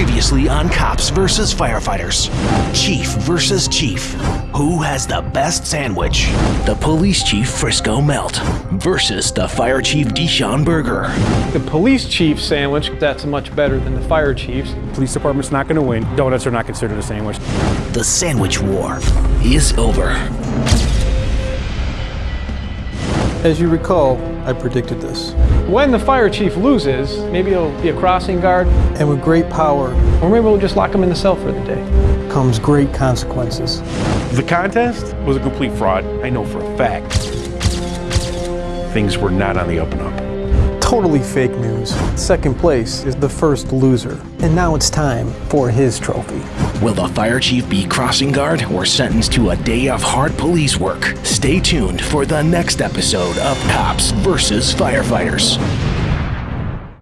Previously on Cops vs. Firefighters. Chief versus Chief. Who has the best sandwich? The police chief Frisco Melt versus the fire chief Deshaun Berger. The police chief sandwich, that's much better than the fire chief's. Police department's not going to win. Donuts are not considered a sandwich. The sandwich war is over. As you recall, I predicted this. When the fire chief loses, maybe it'll be a crossing guard, And with great power or maybe we'll just lock him in the cell for the day. comes great consequences. The contest was a complete fraud. I know for a fact. Things were not on the up and up. Totally fake news. Second place is the first loser. And now it's time for his trophy. Will the fire chief be crossing guard or sentenced to a day of hard police work? Stay tuned for the next episode of Cops vs. Firefighters.